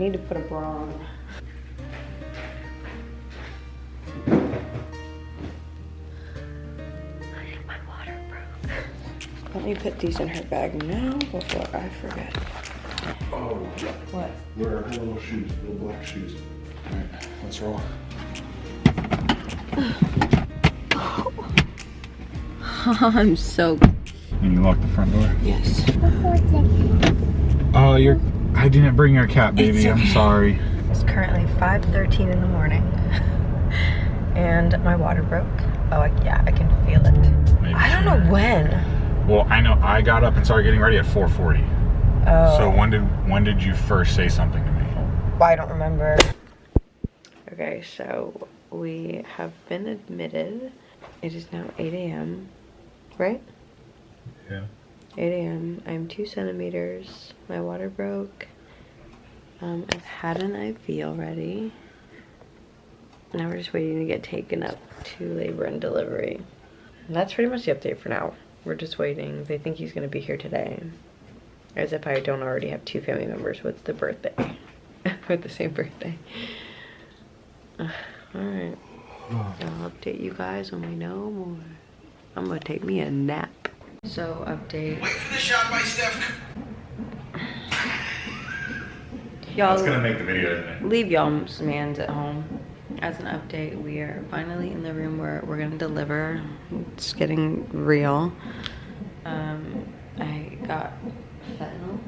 need to put a bra on. My water broke. Let me put these in her bag now before I forget. Oh, What? where are her little shoes, little black shoes? All right, let's roll. I'm so Can you lock the front door? yes. Oh, oh you're. I didn't bring your cat, baby. It's I'm sorry. It's currently 5:13 in the morning, and my water broke. Oh, I, yeah, I can feel it. Maybe I don't know when. Well, I know I got up and started getting ready at 4:40. Oh, So when did when did you first say something to me? I don't remember. Okay, so we have been admitted. It is now 8 a.m. Right? Yeah. 8 a.m. I'm two centimeters. My water broke. Um, I've had an IV already. Now we're just waiting to get taken up to labor and delivery. And that's pretty much the update for now. We're just waiting. They think he's gonna be here today. As if I don't already have two family members with the birthday. with the same birthday. Alright. I'll update you guys when we know more. I'm gonna take me a nap. So update. Wait for the shot by Steph. Y'all make the video, isn't it? leave y'all's mans at home. As an update, we are finally in the room where we're gonna deliver. It's getting real. Um, I got fentanyl,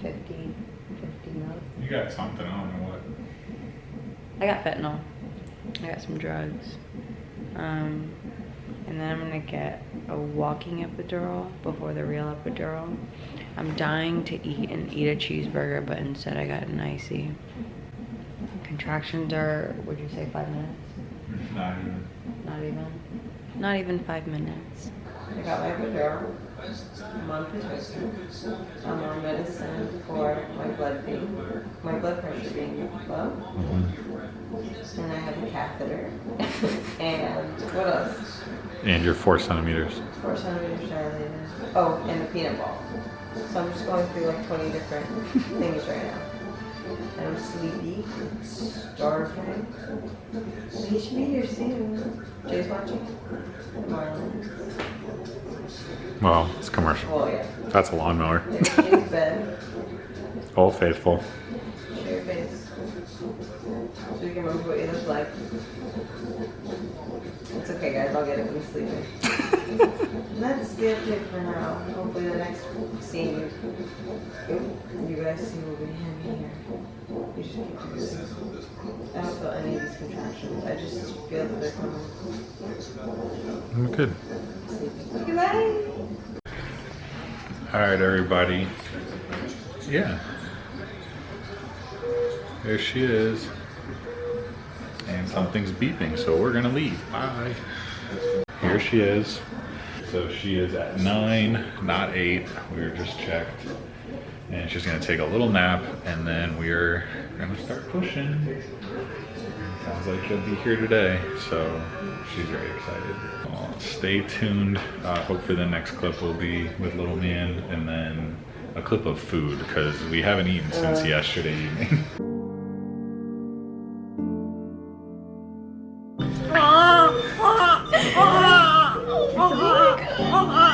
50, 50 mil. You got something. I don't know what. I got fentanyl. I got some drugs. Um, and then I'm gonna get a walking epidural before the real epidural. I'm dying to eat and eat a cheeseburger, but instead I got an icy. Contractions are, would you say five minutes? Not even. Not even. Not even five minutes. I got my epidural. I'm on prescription. I'm on medicine for my blood being, my blood pressure being low. And I have a catheter. and what else? And you're four centimeters. Four centimeters dilated. Oh, and the peanut ball. So I'm just going through like 20 different things right now. And I'm sleepy, starving. You should be here soon. Jay's watching. Marlon. Well, it's commercial. Oh yeah. That's a lawnmower. Old faithful. Show your. So you can remember what you look like. It's okay guys, I'll get it when he's sleeping. That's the update for now. Hopefully the next scene you, you guys see will be him here. You just keep doing I don't feel any of these contractions. I just feel that they're coming. I'm good. Sleeping. Goodbye. All right, everybody. Yeah. There she is. And something's beeping, so we're gonna leave. Bye. Here she is. So she is at nine, not eight. We were just checked. And she's gonna take a little nap and then we're gonna start pushing. Sounds like she'll be here today, so she's very excited. Well, stay tuned. Uh, hopefully the next clip will be with little man and then a clip of food because we haven't eaten since yesterday evening. really good,